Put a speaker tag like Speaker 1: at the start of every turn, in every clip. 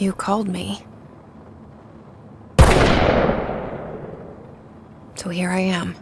Speaker 1: You called me. So here I am.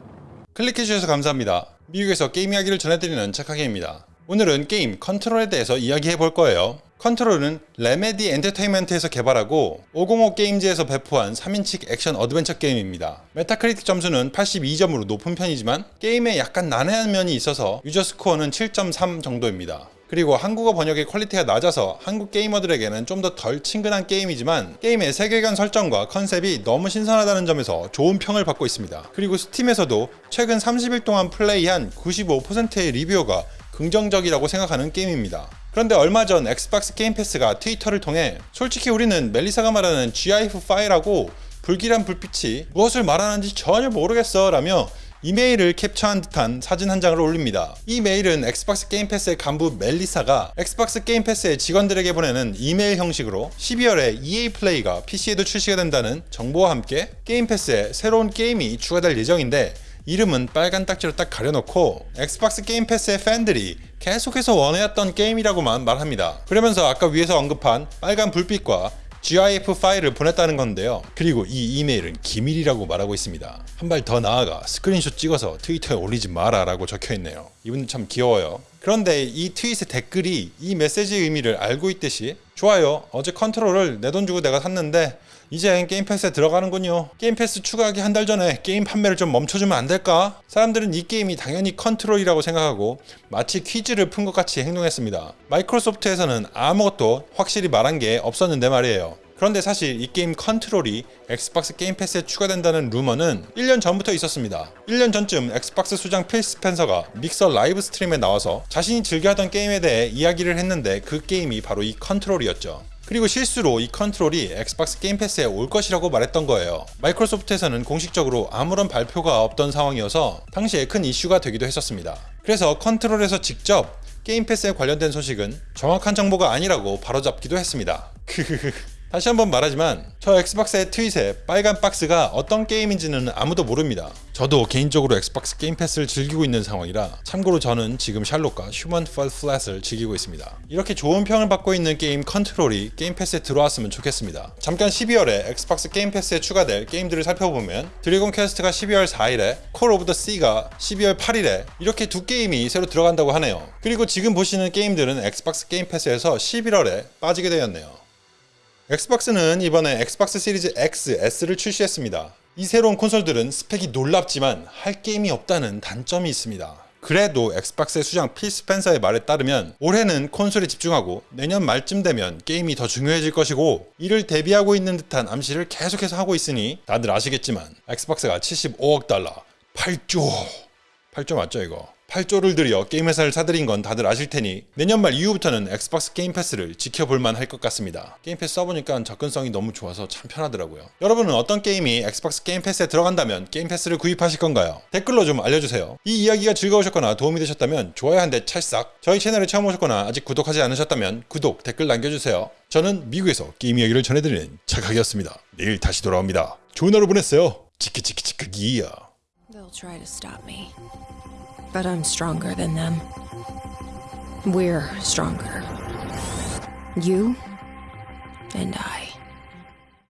Speaker 2: 클릭해주셔서 감사합니다. 미국에서 게임 이야기를 전해드리는 착하게입니다. 오늘은 게임 컨트롤에 대해서 이야기해 볼 거예요. 컨트롤은 Remedy Entertainment에서 개발하고 505 Games에서 배포한 3인칭 액션 어드벤처 게임입니다. Metacritic 점수는 82점으로 높은 편이지만 게임에 약간 난해한 면이 있어서 유저 스코어는 7.3 정도입니다. 그리고 한국어 번역의 quality가 낮아서 한국 게이머들에게는 좀 더 덜 친근한 게임이지만 게임의 세계관 설정과 concept이 너무 신선하다는 점에서 좋은 평을 받고 있습니다. 그리고 Steam에서도 최근 30일 동안 플레이한 95%의 reviewer가 긍정적이라고 생각하는 게임입니다. 그런데 얼마 전 Xbox Game Pass가 Twitter를 통해 솔직히 우리는 멜리사가 말하는 GIF하고 불길한 불빛이 무엇을 말하는지 전혀 모르겠어 라며 이메일을 캡처한 듯한 사진 한 장을 올립니다. 이 메일은 Xbox Game Pass의 간부 멜리사가 Xbox Game Pass의 직원들에게 보내는 이메일 형식으로 12월에 EA Play가 PC에도 출시가 된다는 정보와 함께 Game Pass에 새로운 게임이 추가될 예정인데 이름은 빨간 딱지로 딱 가려놓고 Xbox Game Pass의 팬들이 계속해서 원해왔던 게임이라고만 말합니다. 그러면서 아까 위에서 언급한 빨간 불빛과 GIF 파일을 보냈다는 건데요. 그리고 이 이메일은 기밀이라고 말하고 있습니다. 한 발 더 나아가 스크린샷 찍어서 트위터에 올리지 마라 라고 적혀 있네요. 이분들 참 귀여워요. 그런데 이 트윗의 댓글이 이 메시지의 의미를 알고 있듯이 좋아요. 어제 컨트롤을 내 돈 주고 내가 샀는데 이제 Game Pass에 들어가는군요. Game Pass 추가하기 한 달 전에 게임 판매를 좀 멈춰주면 안 될까? 사람들은 이 게임이 당연히 컨트롤이라고 생각하고 마치 퀴즈를 푼 것 같이 행동했습니다. Microsoft에서는 아무것도 확실히 말한 게 없었는데 말이에요. 그런데 사실 이 게임 컨트롤이 Xbox Game Pass에 추가된다는 루머는 1년 전부터 있었습니다. 1년 전쯤 Xbox 수장 필 스펜서가 Mixer live stream에 나와서 자신이 즐겨하던 게임에 대해 이야기를 했는데 그 게임이 바로 이 컨트롤이었죠. 그리고 실수로 이 컨트롤이 Xbox Game Pass에 올 것이라고 말했던 거예요. Microsoft에서는 공식적으로 아무런 발표가 없던 상황이어서 당시에 큰 이슈가 되기도 했었습니다. 그래서 컨트롤에서 직접 Game Pass에 관련된 소식은 정확한 정보가 아니라고 바로잡기도 했습니다. 다시 한번 말하지만 저 Xbox의 트윗에 빨간 박스가 어떤 게임인지는 아무도 모릅니다. 저도 개인적으로 Xbox Game Pass를 즐기고 있는 상황이라 참고로 저는 지금 샬롯과 Human Fall Flat을 즐기고 있습니다. 이렇게 좋은 평을 받고 있는 게임 컨트롤이 Game Pass에 들어왔으면 좋겠습니다. 잠깐 12월에 Xbox Game Pass에 추가될 게임들을 살펴보면 Dragon Quest가 12월 4일에 Call of the Sea가 12월 8일에 이렇게 두 게임이 새로 들어간다고 하네요. 그리고 지금 보시는 게임들은 Xbox Game Pass에서 11월에 빠지게 되었네요. Xbox는 이번에 Xbox Series X, S를 출시했습니다. 이 새로운 콘솔들은 스펙이 놀랍지만 할 게임이 없다는 단점이 있습니다. 그래도 Xbox의 수장 필 스펜서의 말에 따르면 올해는 콘솔에 집중하고 내년 말쯤 되면 게임이 더 중요해질 것이고 이를 대비하고 있는 듯한 암시를 계속해서 하고 있으니 다들 아시겠지만 Xbox가 75억 달러 8조 8조 맞죠 이거 8조를 들여 게임 회사를 사들인 건 다들 아실 테니 내년 말 이후부터는 Xbox Game Pass를 지켜볼만 할 것 같습니다. Game Pass 써보니까 접근성이 너무 좋아서 참 편하더라고요. 여러분은 어떤 게임이 Xbox Game Pass에 들어간다면 Game Pass를 구입하실 건가요? 댓글로 좀 알려주세요. 이 이야기가 즐거우셨거나 도움이 되셨다면 좋아요 한 대 찰싹 저희 채널에 처음 오셨거나 아직 구독하지 않으셨다면 구독, 댓글 남겨주세요. 저는 미국에서 게임 이야기를 전해드리는 착각이었습니다. 내일 다시 돌아옵니다. 좋은 하루 보냈어요. 치크치크치크기야.
Speaker 1: But I'm stronger than them. We're stronger. You and I.